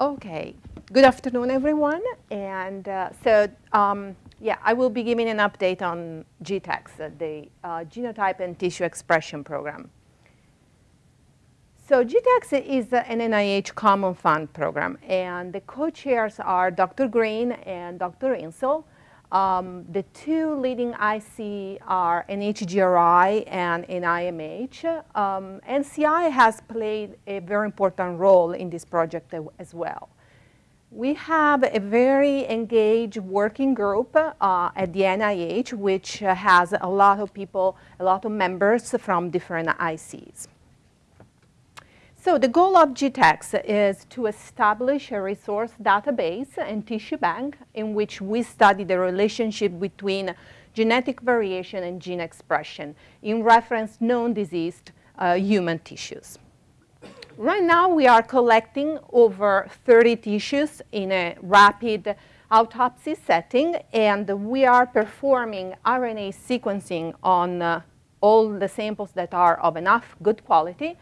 Okay, good afternoon, everyone. And uh, so, um, yeah, I will be giving an update on GTEx, uh, the uh, Genotype and Tissue Expression Program. So GTEx is an NIH Common Fund program, and the co-chairs are Dr. Green and Dr. Insel. Um, the two leading IC are NHGRI and NIMH. Um, NCI has played a very important role in this project as well. We have a very engaged working group uh, at the NIH, which has a lot of people, a lot of members from different ICs. So the goal of GTEx is to establish a resource database and tissue bank in which we study the relationship between genetic variation and gene expression in reference known diseased uh, human tissues. Right now we are collecting over 30 tissues in a rapid autopsy setting and we are performing RNA sequencing on uh, all the samples that are of enough good quality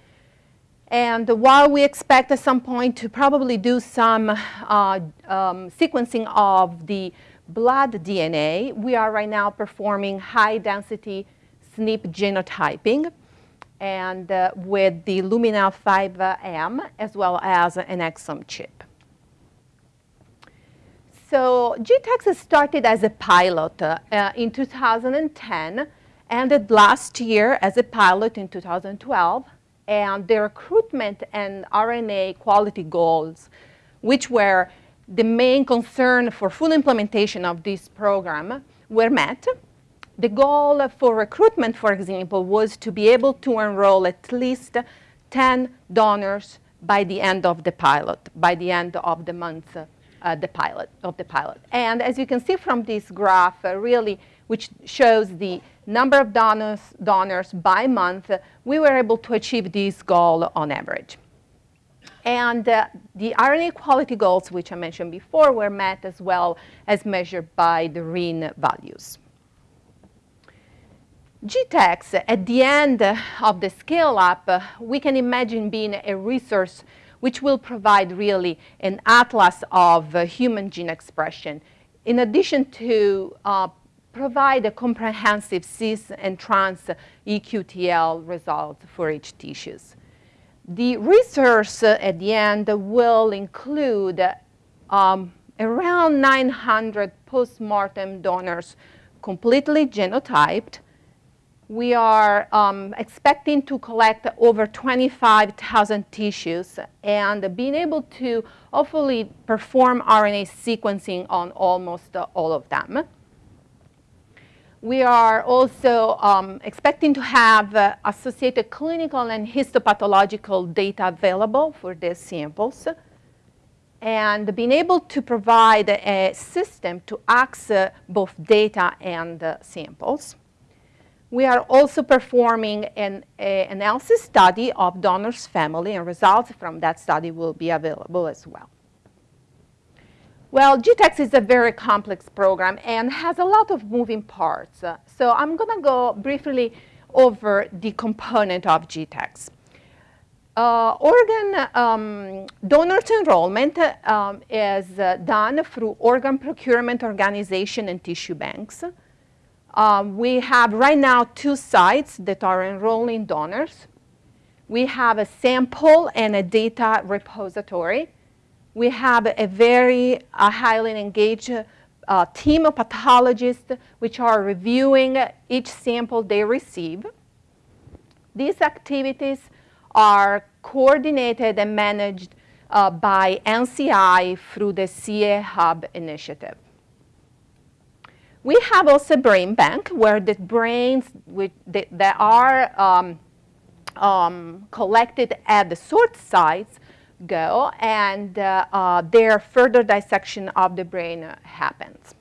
and while we expect at some point to probably do some uh, um, sequencing of the blood DNA, we are right now performing high density SNP genotyping and uh, with the Illumina 5M as well as an exome chip. So GTEx started as a pilot uh, in 2010, ended last year as a pilot in 2012, and the recruitment and RNA quality goals, which were the main concern for full implementation of this program, were met. The goal for recruitment, for example, was to be able to enroll at least 10 donors by the end of the pilot, by the end of the month uh, the pilot, of the pilot. And as you can see from this graph, uh, really, which shows the number of donors, donors by month, we were able to achieve this goal on average. And uh, the RNA quality goals, which I mentioned before, were met as well as measured by the RIN values. GTEx, at the end of the scale-up, uh, we can imagine being a resource which will provide really an atlas of uh, human gene expression, in addition to uh, provide a comprehensive cis and trans EQTL results for each tissues. The research at the end will include um, around 900 post-mortem donors completely genotyped. We are um, expecting to collect over 25,000 tissues and being able to hopefully perform RNA sequencing on almost all of them. We are also um, expecting to have uh, associated clinical and histopathological data available for these samples and being able to provide a system to access both data and uh, samples. We are also performing an ELSI study of donors' family and results from that study will be available as well. Well, GTEx is a very complex program and has a lot of moving parts. Uh, so I'm going to go briefly over the component of GTEx. Uh, organ um, donors enrollment um, is uh, done through organ procurement organization and tissue banks. Um, we have right now two sites that are enrolling donors. We have a sample and a data repository we have a very uh, highly engaged uh, team of pathologists which are reviewing each sample they receive. These activities are coordinated and managed uh, by NCI through the caHUB initiative. We have also brain bank where the brains that are um, um, collected at the source sites go and uh, uh, their further dissection of the brain happens.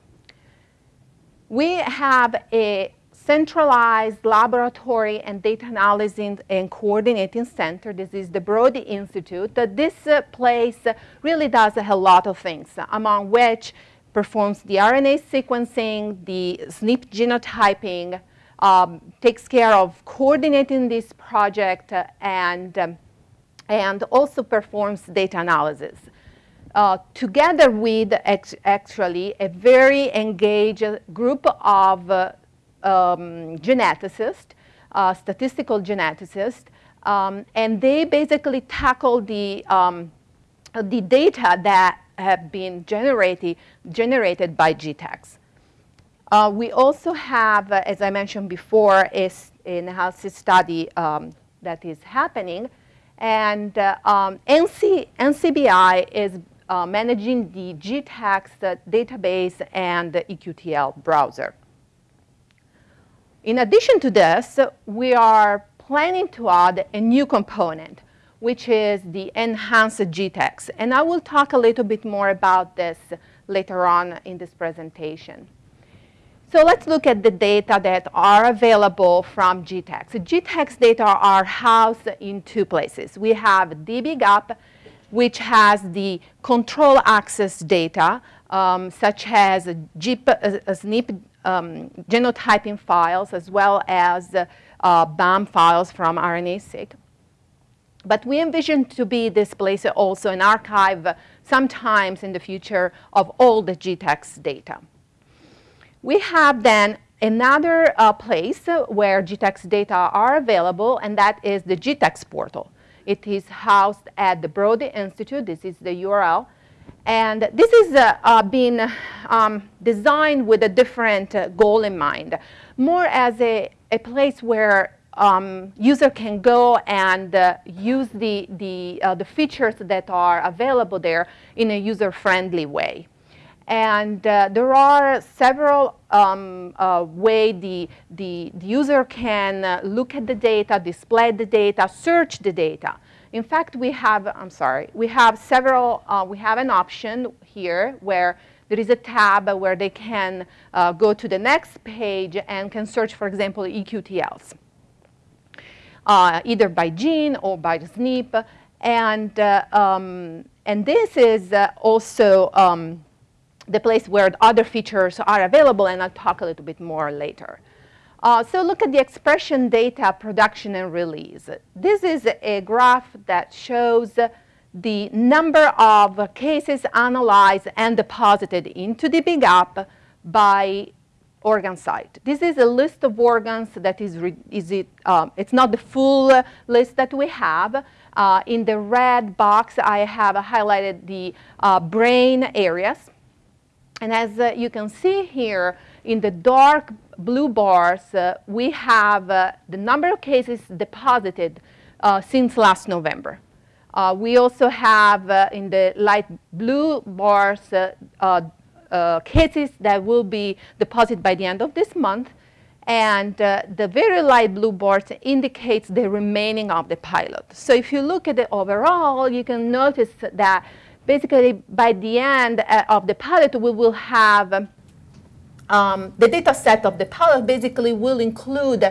We have a centralized laboratory and data analysis and coordinating center. This is the Broad Institute. This uh, place really does a lot of things, among which performs the RNA sequencing, the SNP genotyping, um, takes care of coordinating this project, and um, and also performs data analysis. uh, together with actually a very engaged group of uh, um, geneticists, uh, statistical geneticists, um, and they basically tackle the, um, the data that have been generated, generated by GTEx. Uh, we also have, uh, as I mentioned before, is an ELSI study um, that is happening. And uh, um, NC, NCBI is uh, managing the GTEx database and the EQTL browser. In addition to this, we are planning to add a new component, which is the enhanced GTEx. And I will talk a little bit more about this later on in this presentation. So let's look at the data that are available from GTEx. GTEx data are housed in two places. We have dbGaP, which has the control access data, um, such as GIP, uh, uh SNP um, genotyping files, as well as uh, BAM files from RNA-seq. But we envision to be this place also an archive sometimes in the future of all the GTEx data. We have then another uh, place where GTEx data are available, and that is the GTEx portal. It is housed at the Broad Institute. This is the URL. And this is uh, uh, been um, designed with a different uh, goal in mind, more as a, a place where um, user can go and uh, use the, the, uh, the features that are available there in a user-friendly way. And uh, there are several um, uh, ways the, the, the, user can uh, look at the data, display the data, search the data. In fact, we have, I'm sorry, we have several, uh, we have an option here where there is a tab where they can uh, go to the next page and can search, for example, EQTLs, uh, either by gene or by SNP. And, um, and this is also um, the place where other features are available, and I'll talk a little bit more later. Uh, so look at the expression data production and release. This is a graph that shows the number of cases analyzed and deposited into the dbGaP by organ site. This is a list of organs that is, is it, um, it's not the full list that we have. Uh, in the red box, I have highlighted the uh, brain areas. And as uh, you can see here, in the dark blue bars, uh, we have uh, the number of cases deposited uh, since last November. Uh, we also have uh, in the light blue bars cases that will be deposited by the end of this month. And the very light blue bars indicates the remaining of the pilot. So if you look at the overall, you can notice that basically by the end uh, of the pilot, we will have um, the data set of the pilot basically will include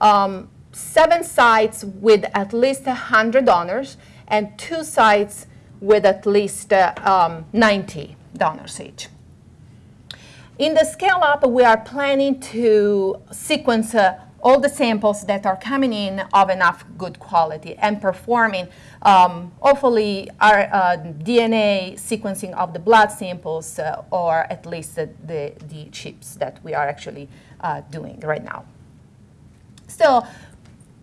um, seven sites with at least 100 donors and two sites with at least uh, um, 90 donors each. In the scale up, we are planning to sequence uh, all the samples that are coming in of enough good quality and performing um, hopefully our uh, DNA sequencing of the blood samples uh, or at least the, the, the, chips that we are actually uh, doing right now. So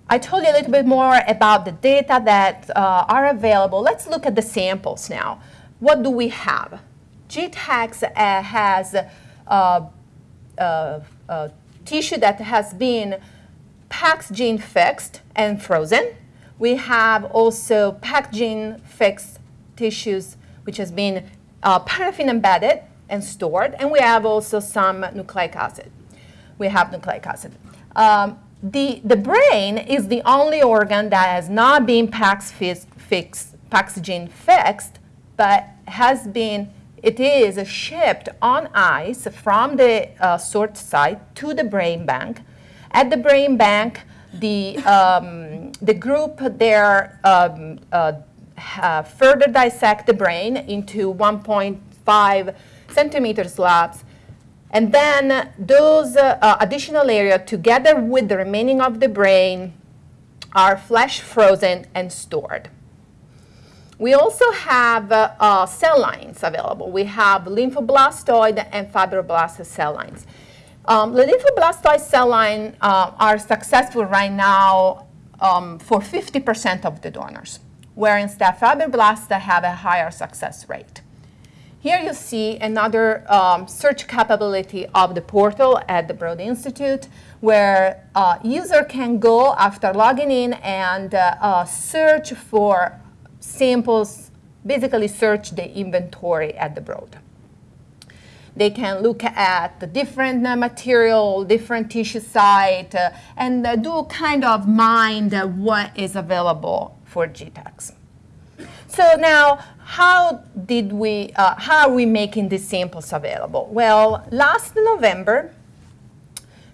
I told you a little bit more about the data that uh, are available. Let's look at the samples now. What do we have? GTEx uh, has uh, tissue that has been PAXgene fixed and frozen. We have also PAXgene fixed tissues which has been uh, paraffin embedded and stored. And we have also some nucleic acid. We have nucleic acid. Um, the, the brain is the only organ that has not been PAX fixed, PAXgene fixed, but has been it is shipped on ice from the uh, sort site to the brain bank. At the brain bank, the, um, the group there um, uh, further dissect the brain into 1.5 centimeter slabs. And then those uh, additional area, together with the remaining of the brain, are flash frozen and stored. We also have uh, uh, cell lines available. We have lymphoblastoid and fibroblast cell lines. Um, the lymphoblastoid cell line uh, are successful right now um, for 50% of the donors, whereas fibroblasts have a higher success rate. Here you see another um, search capability of the portal at the Broad Institute where uh, user can go after logging in and uh, uh, search for samples, basically search the inventory at the Broad. They can look at the different uh, material, different tissue site, uh, and uh, do kind of mind what is available for GTEx. So now, how did we, uh, how are we making these samples available? Well, last November,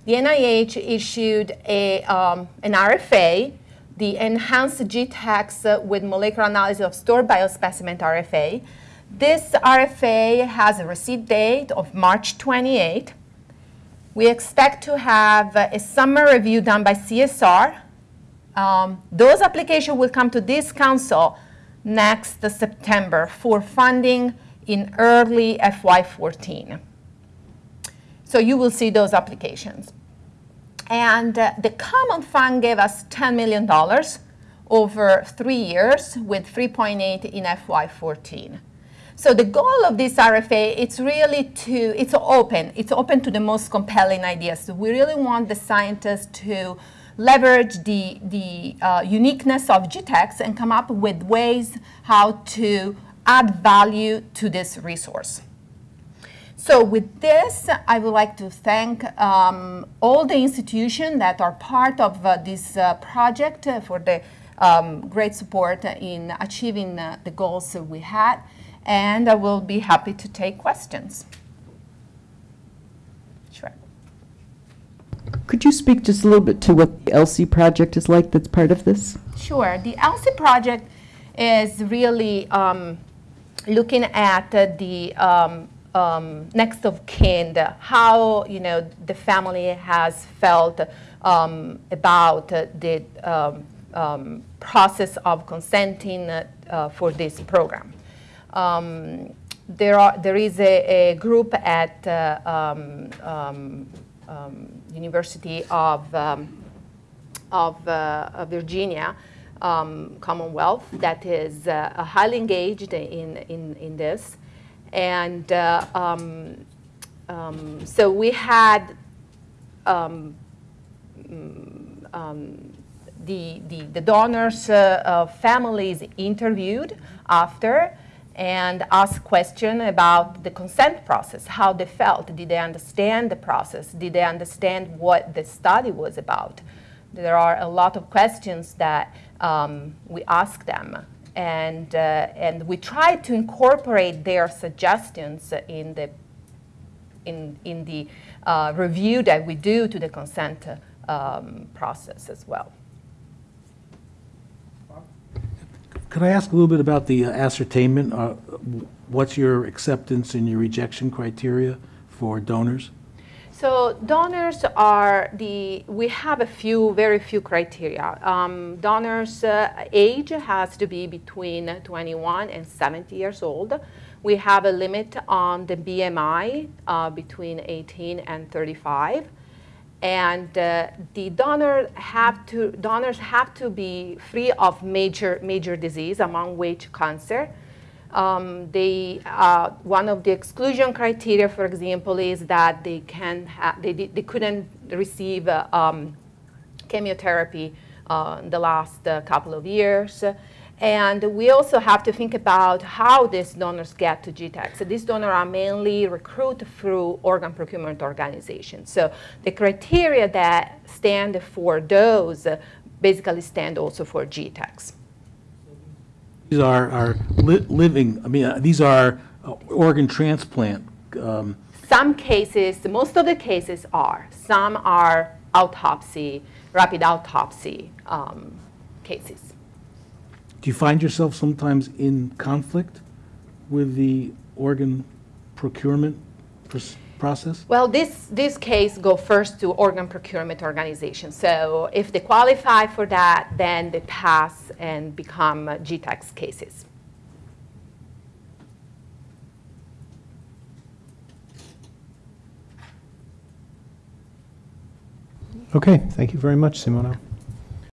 the NIH issued a, um, an RFA, the Enhanced GTEx with Molecular Analysis of Stored Biospecimen RFA, this RFA has a receipt date of March 28. We expect to have a summer review done by CSR. Um, those applications will come to this council next September for funding in early FY14. So you will see those applications. And uh, the Common Fund gave us $10 million over three years with 3.8 in FY14. So the goal of this RFA, it's really to, it's open. It's open to the most compelling ideas. So we really want the scientists to leverage the, the uh, uniqueness of GTEx and come up with ways how to add value to this resource. So with this, I would like to thank um, all the institutions that are part of uh, this uh, project uh, for the um, great support in achieving uh, the goals that we had and I will be happy to take questions. Sure. Could you speak just a little bit to what the ELSI project is like that's part of this? Sure. The ELSI project is really um, looking at uh, the um, um, next of kin, the, how you know the family has felt um, about uh, the um, um, process of consenting uh, for this program. Um, there, are, there is a, a group at uh, um, um, um University of, um, of uh, Virginia, um, Commonwealth, that is uh, highly engaged in, in, in this. And uh, so we had um, the, the, the donors' uh, families interviewed after, and ask questions about the consent process, how they felt. Did they understand the process? Did they understand what the study was about? There are a lot of questions that um, we ask them. And, uh, and we try to incorporate their suggestions in the, in, in the uh, review that we do to the consent um, process as well. Could I ask a little bit about the ascertainment? Uh, what's your acceptance and your rejection criteria for donors? So donors are the, we have a few, very few criteria. Um, donors' uh, age has to be between 21 and 70 years old. We have a limit on the BMI uh, between 18 and 35 and uh, the donor have to, donors have to be free of major, major disease, among which cancer. Um, they, uh, one of the exclusion criteria, for example, is that they, can they, they couldn't receive uh, um, chemotherapy uh, in the last uh, couple of years. And we also have to think about how these donors get to GTEx. So these donors are mainly recruited through organ procurement organizations. So the criteria that stand for those basically stand also for GTEx. These are, are li living, I mean, uh, these are uh, organ transplant. Um. Some cases, most of the cases are. Some are autopsy, rapid autopsy um, cases. Do you find yourself sometimes in conflict with the organ procurement process? Well, this, this case go first to organ procurement organization. So if they qualify for that, then they pass and become GTEx cases. Okay, thank you very much, Simona.